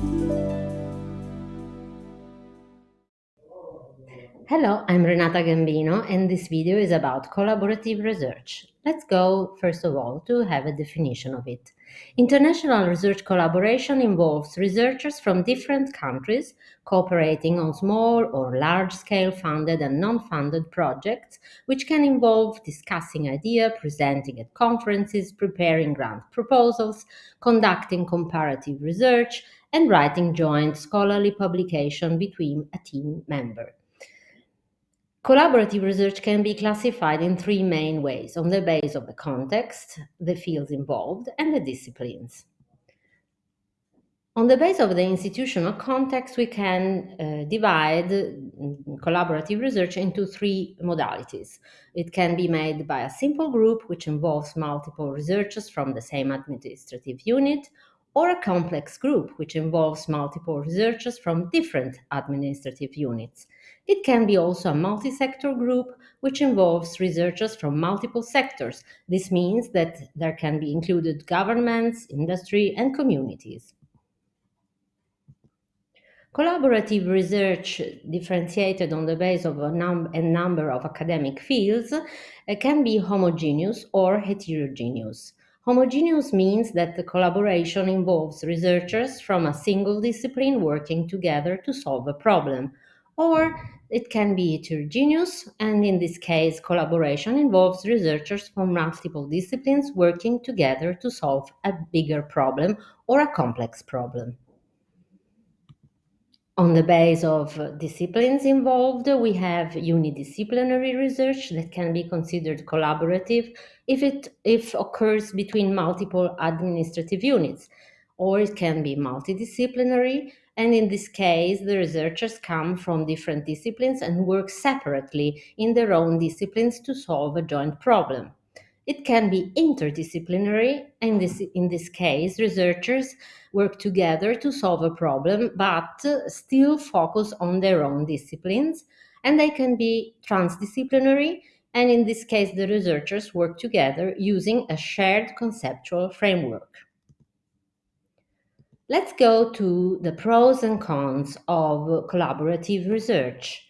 Thank you. Hello, I'm Renata Gambino, and this video is about collaborative research. Let's go, first of all, to have a definition of it. International research collaboration involves researchers from different countries cooperating on small or large-scale funded and non-funded projects, which can involve discussing ideas, presenting at conferences, preparing grant proposals, conducting comparative research, and writing joint scholarly publication between a team member. Collaborative research can be classified in three main ways on the basis of the context, the fields involved, and the disciplines. On the basis of the institutional context, we can uh, divide collaborative research into three modalities. It can be made by a simple group, which involves multiple researchers from the same administrative unit, or a complex group, which involves multiple researchers from different administrative units. It can be also a multi-sector group, which involves researchers from multiple sectors. This means that there can be included governments, industry, and communities. Collaborative research differentiated on the basis of a, num a number of academic fields uh, can be homogeneous or heterogeneous. Homogeneous means that the collaboration involves researchers from a single discipline working together to solve a problem, or it can be heterogeneous, and in this case, collaboration involves researchers from multiple disciplines working together to solve a bigger problem or a complex problem. On the base of disciplines involved, we have unidisciplinary research that can be considered collaborative if it if occurs between multiple administrative units, or it can be multidisciplinary, and in this case, the researchers come from different disciplines and work separately in their own disciplines to solve a joint problem. It can be interdisciplinary. In this, in this case, researchers work together to solve a problem, but still focus on their own disciplines. And they can be transdisciplinary. And in this case, the researchers work together using a shared conceptual framework. Let's go to the pros and cons of collaborative research.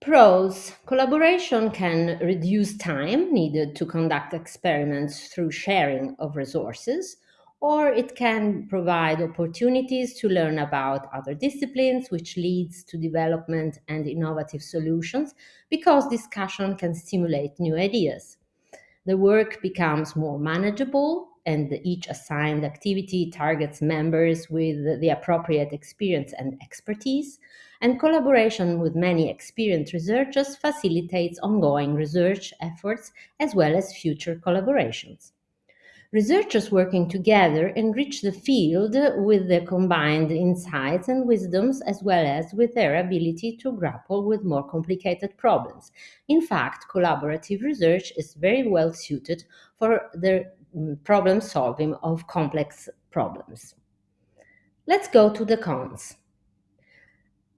Pros collaboration can reduce time needed to conduct experiments through sharing of resources, or it can provide opportunities to learn about other disciplines, which leads to development and innovative solutions because discussion can stimulate new ideas. The work becomes more manageable and each assigned activity targets members with the appropriate experience and expertise, and collaboration with many experienced researchers facilitates ongoing research efforts as well as future collaborations. Researchers working together enrich the field with their combined insights and wisdoms as well as with their ability to grapple with more complicated problems. In fact, collaborative research is very well suited for the Mm, problem solving of complex problems. Let's go to the cons.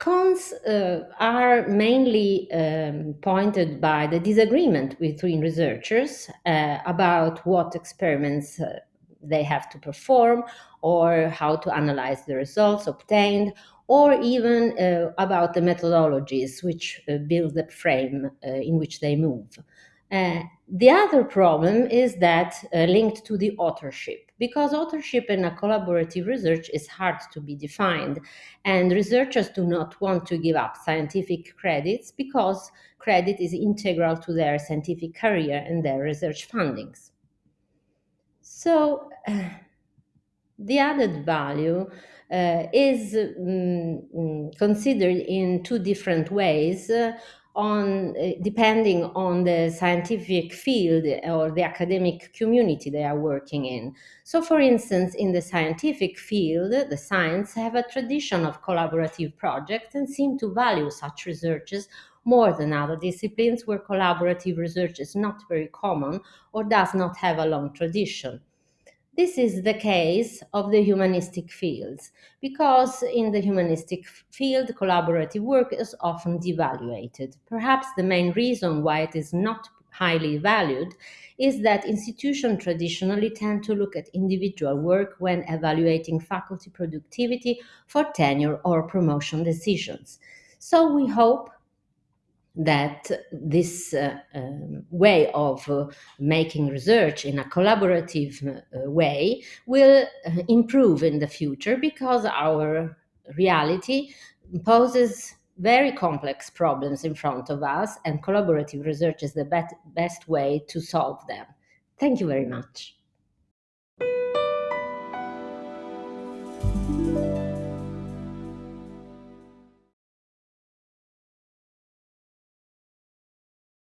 Cons uh, are mainly um, pointed by the disagreement between researchers uh, about what experiments uh, they have to perform or how to analyze the results obtained or even uh, about the methodologies which uh, build the frame uh, in which they move. The other problem is that linked to the authorship, because authorship in a collaborative research is hard to be defined, and researchers do not want to give up scientific credits because credit is integral to their scientific career and their research fundings. So, uh, the added value uh, is um, considered in two different ways uh, on uh, depending on the scientific field or the academic community they are working in. So for instance, in the scientific field, the science have a tradition of collaborative projects and seem to value such researches more than other disciplines where collaborative research is not very common or does not have a long tradition. This is the case of the humanistic fields, because in the humanistic field, collaborative work is often devaluated. Perhaps the main reason why it is not highly valued is that institutions traditionally tend to look at individual work when evaluating faculty productivity for tenure or promotion decisions. So we hope that this uh, um, way of uh, making research in a collaborative uh, way will uh, improve in the future because our reality poses very complex problems in front of us, and collaborative research is the bet- best way to solve them. Thank you very much.